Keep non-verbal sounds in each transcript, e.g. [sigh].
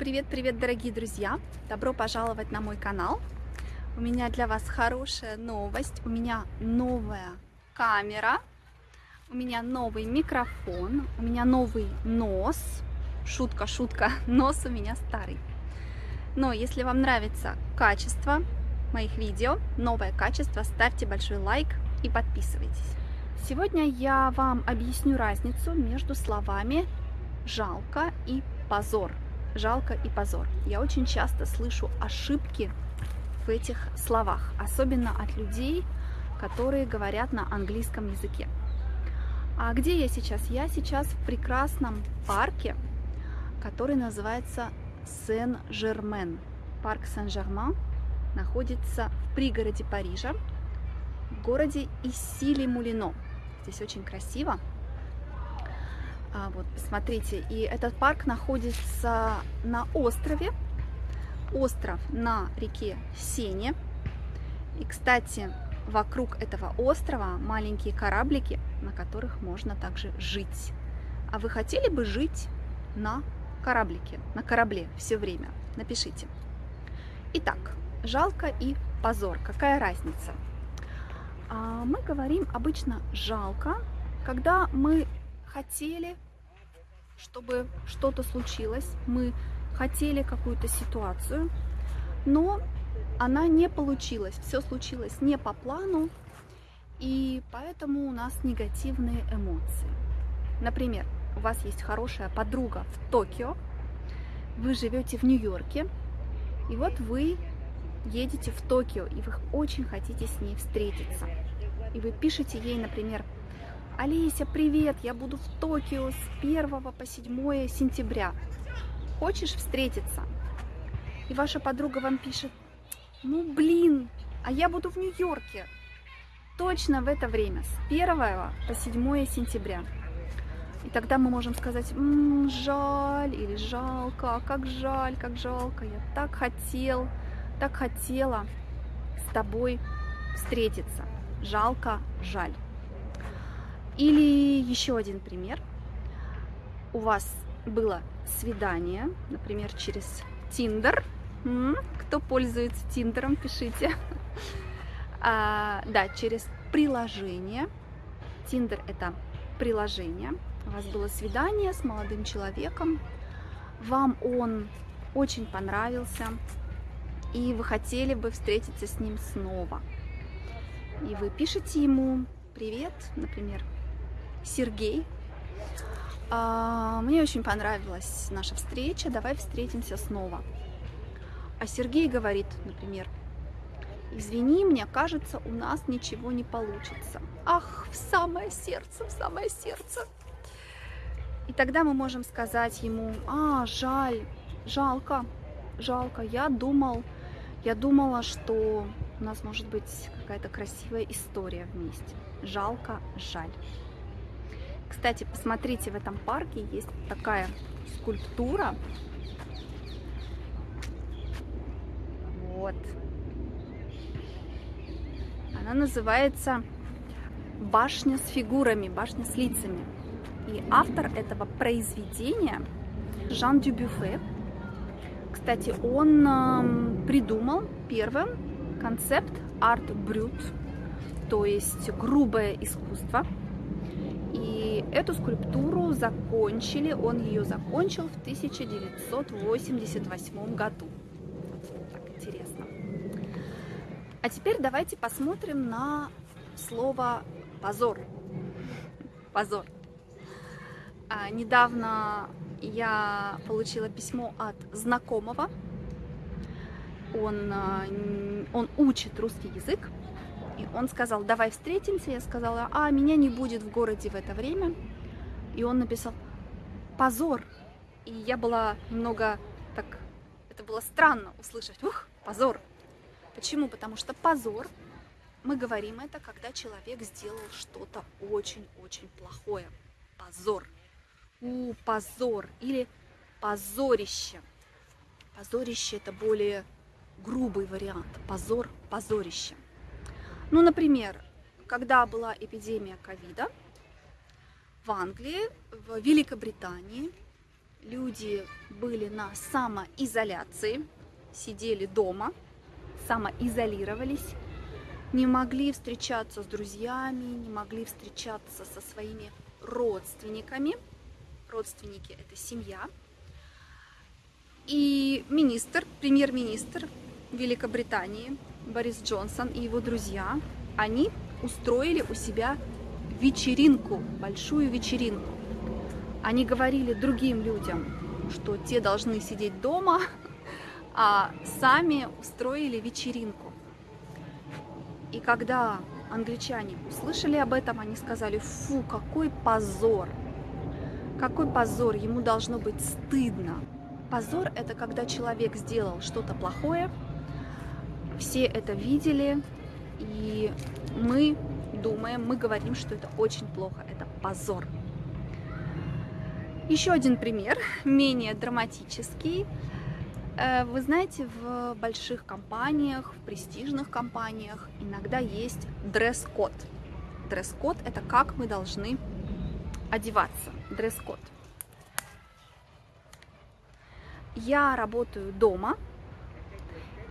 Привет-привет, дорогие друзья! Добро пожаловать на мой канал. У меня для вас хорошая новость. У меня новая камера, у меня новый микрофон, у меня новый нос. Шутка, шутка, [laughs] нос у меня старый. Но если вам нравится качество моих видео, новое качество, ставьте большой лайк и подписывайтесь. Сегодня я вам объясню разницу между словами «жалко» и «позор». «Жалко» и «позор». Я очень часто слышу ошибки в этих словах, особенно от людей, которые говорят на английском языке. А где я сейчас? Я сейчас в прекрасном парке, который называется Сен-Жермен. Парк Сен-Жермен находится в пригороде Парижа, в городе Исили-Мулино. Здесь очень красиво. А, вот, посмотрите, и этот парк находится на острове. Остров на реке Сене. И, кстати, вокруг этого острова маленькие кораблики, на которых можно также жить. А вы хотели бы жить на кораблике, на корабле все время? Напишите. Итак, жалко и позор. Какая разница? А мы говорим обычно жалко, когда мы хотели, чтобы что-то случилось, мы хотели какую-то ситуацию, но она не получилась, все случилось не по плану, и поэтому у нас негативные эмоции. Например, у вас есть хорошая подруга в Токио, вы живете в Нью-Йорке, и вот вы едете в Токио, и вы очень хотите с ней встретиться. И вы пишете ей, например, Олеся, привет, я буду в Токио с 1 по 7 сентября. Хочешь встретиться? И ваша подруга вам пишет, ну блин, а я буду в Нью-Йорке. Точно в это время, с 1 по 7 сентября. И тогда мы можем сказать, М -м, жаль или жалко, как жаль, как жалко, я так хотел, так хотела с тобой встретиться. Жалко, жаль. Или еще один пример. У вас было свидание, например, через Тиндер. Кто пользуется Тиндером, пишите. [laughs] А, да, через приложение. Тиндер это приложение. У вас было свидание с молодым человеком. Вам он очень понравился и вы хотели бы встретиться с ним снова. И вы пишете ему «Привет», например, Сергей. А, мне очень понравилась наша встреча, давай встретимся снова. А Сергей говорит, например, извини, мне кажется, у нас ничего не получится. Ах, в самое сердце, в самое сердце. И тогда мы можем сказать ему, а, жаль, жалко, жалко, я думал, я думала, что у нас может быть какая-то красивая история вместе. Жалко, жаль. Кстати, посмотрите, в этом парке есть такая скульптура. Вот. Она называется «Башня с фигурами», «Башня с лицами». И автор этого произведения Жан Дюбюфе, кстати, он э, придумал первым концепт арт-брют, то есть грубое искусство. И эту скульптуру закончили, он ее закончил в 1988 году. Так интересно. А теперь давайте посмотрим на слово позор. Позор. А, недавно я получила письмо от знакомого. Он, а, он учит русский язык. И он сказал, давай встретимся. Я сказала, а, меня не будет в городе в это время. И он написал, позор. И я была немного так, это было странно услышать, ух, позор. Почему? Потому что позор, мы говорим это, когда человек сделал что-то очень-очень плохое. Позор у, позор или позорище. Позорище это более грубый вариант. Позор, позорище. Ну, например, когда была эпидемия ковида в Англии, в Великобритании, люди были на самоизоляции, сидели дома, самоизолировались, не могли встречаться с друзьями, не могли встречаться со своими родственниками. Родственники – это семья. И министр, премьер-министр Великобритании Борис Джонсон и его друзья, они устроили у себя вечеринку, большую вечеринку. Они говорили другим людям, что те должны сидеть дома, а сами устроили вечеринку. И когда англичане услышали об этом, они сказали, фу, какой позор, какой позор, ему должно быть стыдно. Позор – это когда человек сделал что-то плохое, все это видели, и мы думаем, мы говорим, что это очень плохо, это позор. Еще один пример, менее драматический. Э, вы знаете, в больших компаниях, в престижных компаниях иногда есть дресс-код. Дресс-код – это как мы должны одеваться. Дресс-код. Я работаю дома,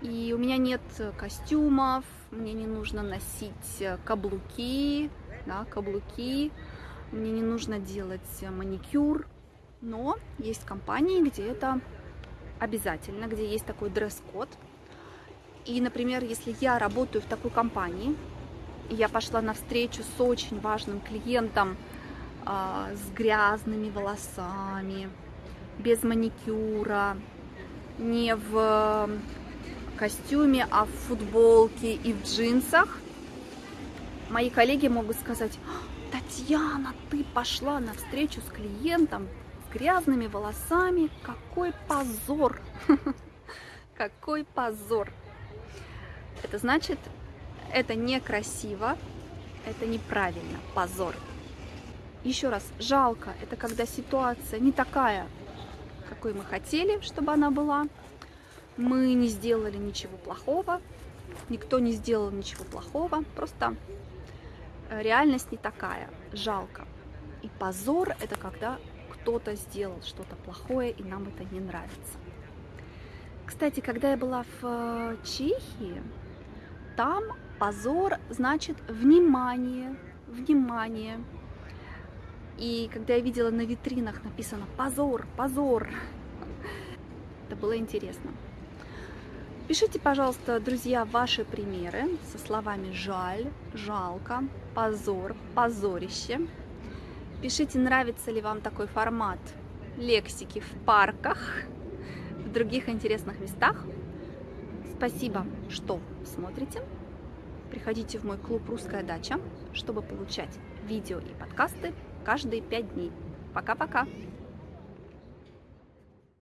и у меня нет костюмов, мне не нужно носить каблуки, да, каблуки, мне не нужно делать маникюр, но есть компании, где это обязательно, где есть такой дресс-код. И, например, если я работаю в такой компании, я пошла на встречу с очень важным клиентом, э, с грязными волосами, без маникюра, не в костюме, а в футболке и в джинсах, мои коллеги могут сказать, Татьяна, ты пошла на встречу с клиентом с грязными волосами, какой позор, [laughs] какой позор. Это значит, это некрасиво, это неправильно, позор. Еще раз, жалко, это когда ситуация не такая, какой мы хотели, чтобы она была. Мы не сделали ничего плохого, никто не сделал ничего плохого, просто э, реальность не такая, жалко. И позор – это когда кто-то сделал что-то плохое, и нам это не нравится. Кстати, когда я была в э, Чехии, там позор значит внимание, внимание. И когда я видела на витринах написано «позор, позор», [laughs] это было интересно. Пишите, пожалуйста, друзья, ваши примеры со словами «жаль», «жалко», «позор», «позорище». Пишите, нравится ли вам такой формат лексики в парках, в других интересных местах. Спасибо, что смотрите. Приходите в мой клуб «Русская дача», чтобы получать видео и подкасты каждые пять дней. Пока-пока!